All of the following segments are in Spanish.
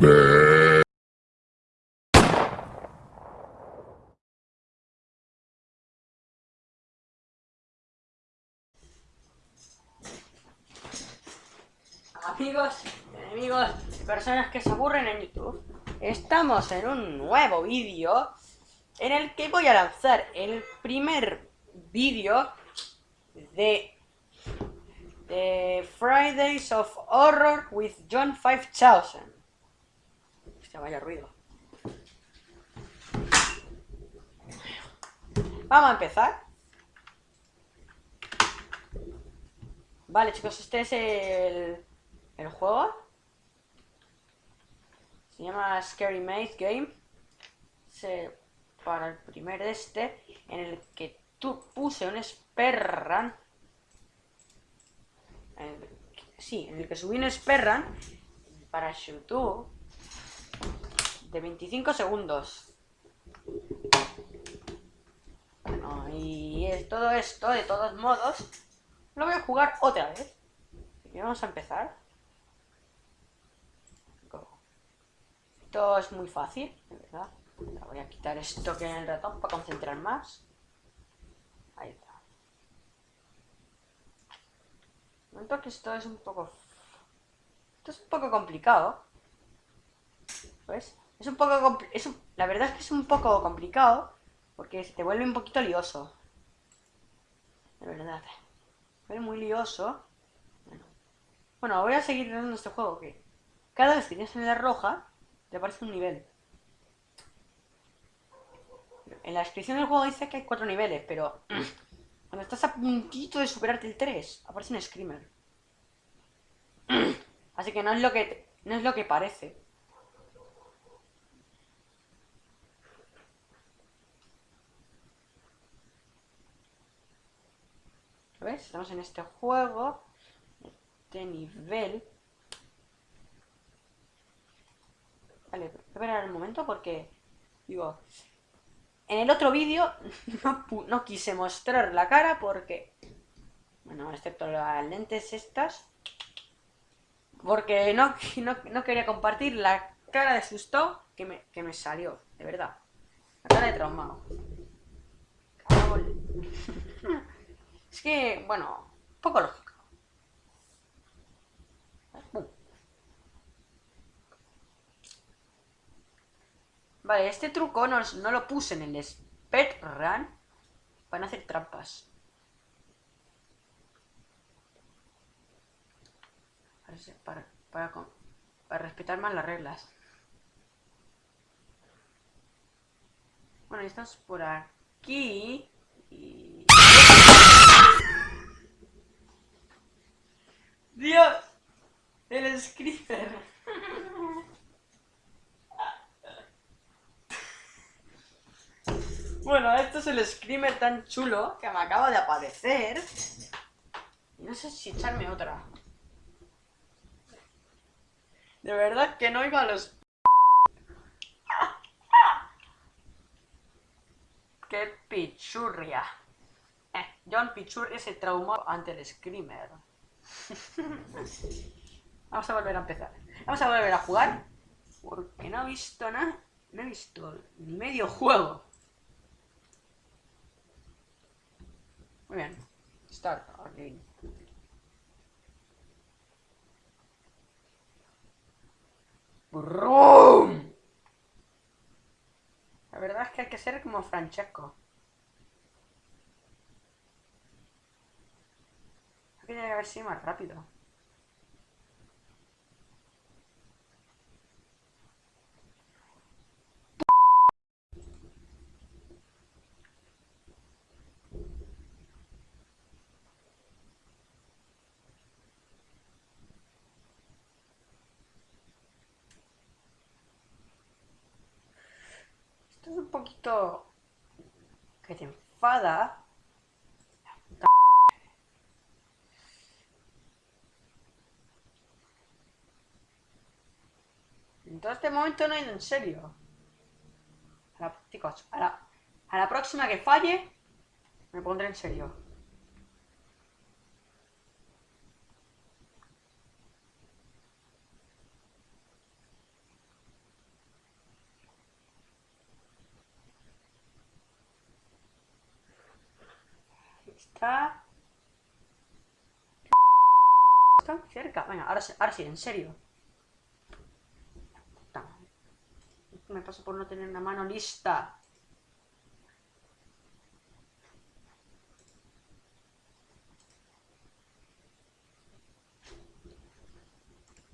Amigos, enemigos, personas que se aburren en YouTube, estamos en un nuevo vídeo en el que voy a lanzar el primer vídeo de, de Fridays of Horror with John 5000. Hostia, vaya ruido. Vamos a empezar. Vale, chicos, este es el, el juego. Se llama Scary Maze Game. Se, para el primer este, en el que tú puse un Sperran. sí, en el que subí un Sperran para YouTube de 25 segundos. Bueno, y todo esto, de todos modos, lo voy a jugar otra vez. Y vamos a empezar. Esto es muy fácil, de verdad. voy a quitar esto que en el ratón para concentrar más. Ahí está. Noto esto es un poco... Esto es un poco complicado. ¿Ves? Es un poco... Es La verdad es que es un poco complicado porque se te vuelve un poquito lioso. De verdad. Es muy lioso. Bueno. bueno, voy a seguir dando este juego que cada vez que tienes en la roja te aparece un nivel. En la descripción del juego dice que hay cuatro niveles, pero cuando estás a puntito de superarte el 3, aparece un screamer. Así que no es lo que no es lo que parece. Estamos en este juego, este nivel. Vale, voy a esperar un momento porque, digo, en el otro vídeo no, quise mostrar la cara porque, bueno, excepto las lentes estas, porque no, no, quería compartir la cara de susto que me, que me salió, de verdad. La cara de traumado. Es que, bueno, poco lógico. Vale, este truco no, no lo puse en el Spec Run para no hacer trampas. Para, para, para respetar más las reglas. Bueno, estamos por aquí. Y... Dios, el Screamer. Bueno, esto es el screamer tan chulo que me acaba de aparecer. No sé si echarme otra. De verdad que no iba a los... ¡Qué pichurria! Eh, John Pichurria se traumó ante el screamer. Vamos a volver a empezar. Vamos a volver a jugar. Porque no he visto nada. No he visto ni medio juego. Muy bien. Start again. La verdad es que hay que ser como Francesco. Tiene que haber sido más rápido. Esto es un poquito que te enfada Entonces, este momento no he ido en serio. A chicos, a la, próxima que falle, me pondré en serio. está. Está cerca. Venga, ahora, ahora sí, en serio. Me paso por no tener una mano lista.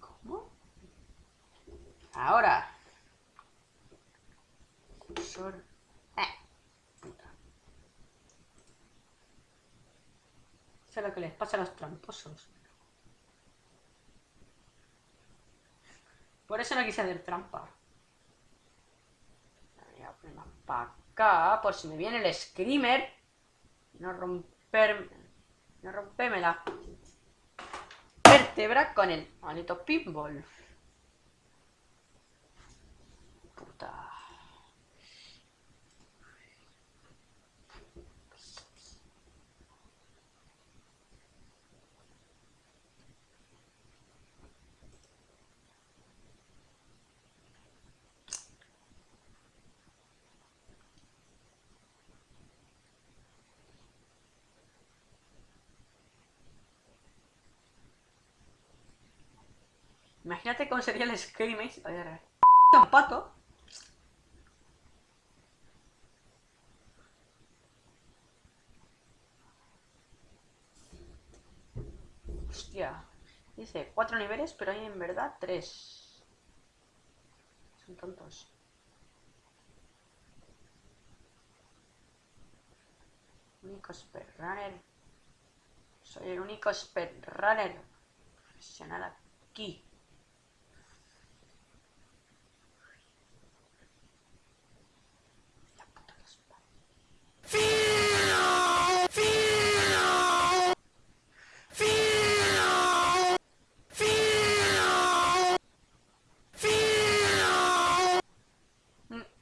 ¿Cómo? Ahora. Eh. Eso es lo que les pasa a los tramposos. Por eso no quise hacer trampa. Voy a poner más para acá, por si me viene el screamer. No romper... No la vértebra con el maldito pinball. Imagínate cómo sería el Screamage. A ver, un pato. Hostia. Dice cuatro niveles, pero hay en verdad tres. Son tontos. Único speedrunner. Soy el único speedrunner profesional aquí.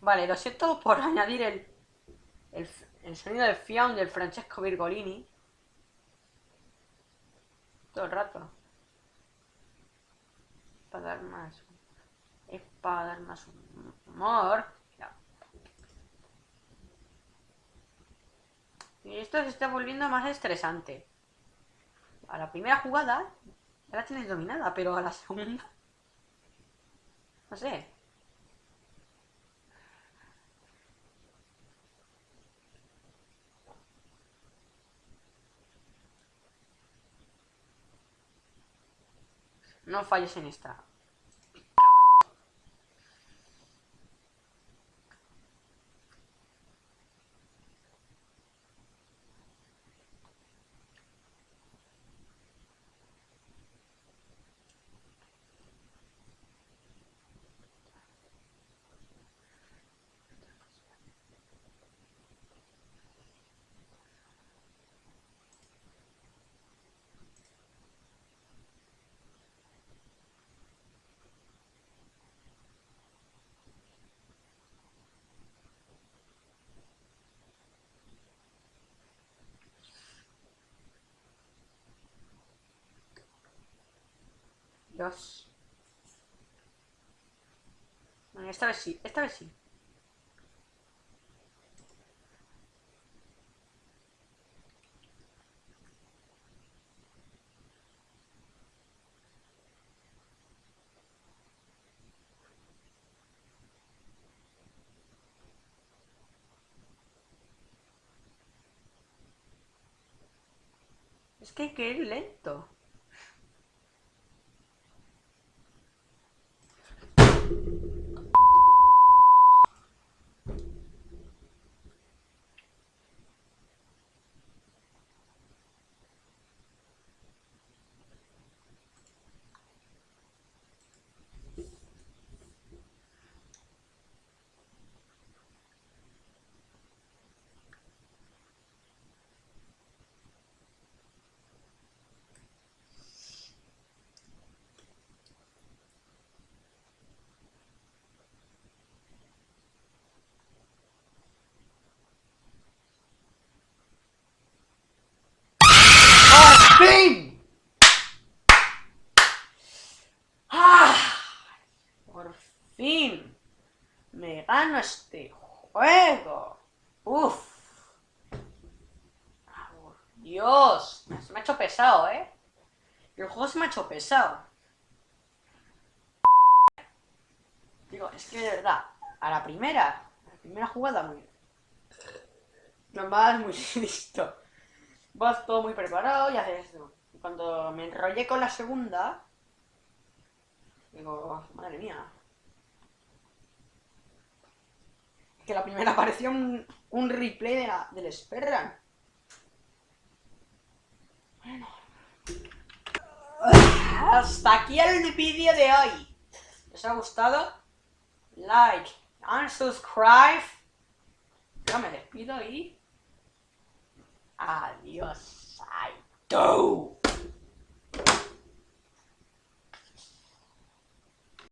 Vale, lo siento por añadir el, el, sonido del fiam del Francesco Virgolini. Todo el rato. Para dar más... Es para dar más humor. Y esto se está volviendo más estresante. A la primera jugada ya la tienes dominada, pero a la segunda... No sé. No falles en esta. Esta vez sí, esta vez sí. Es que hay que ir lento. Gano este juego. Uf. Dios, se me ha hecho pesado, ¿eh? El juego se me ha hecho pesado. Digo, es que de verdad, a la primera, a la primera jugada muy... Vas muy listo. Vas todo muy preparado y haces esto. Y cuando me enrollé con la segunda, digo, madre mía. Que la primera apareció un, un replay de la, del Sperran. Bueno. Hasta aquí el vídeo de hoy. ¿Les ha gustado? Like and subscribe. Yo me despido y... Adiós. I do.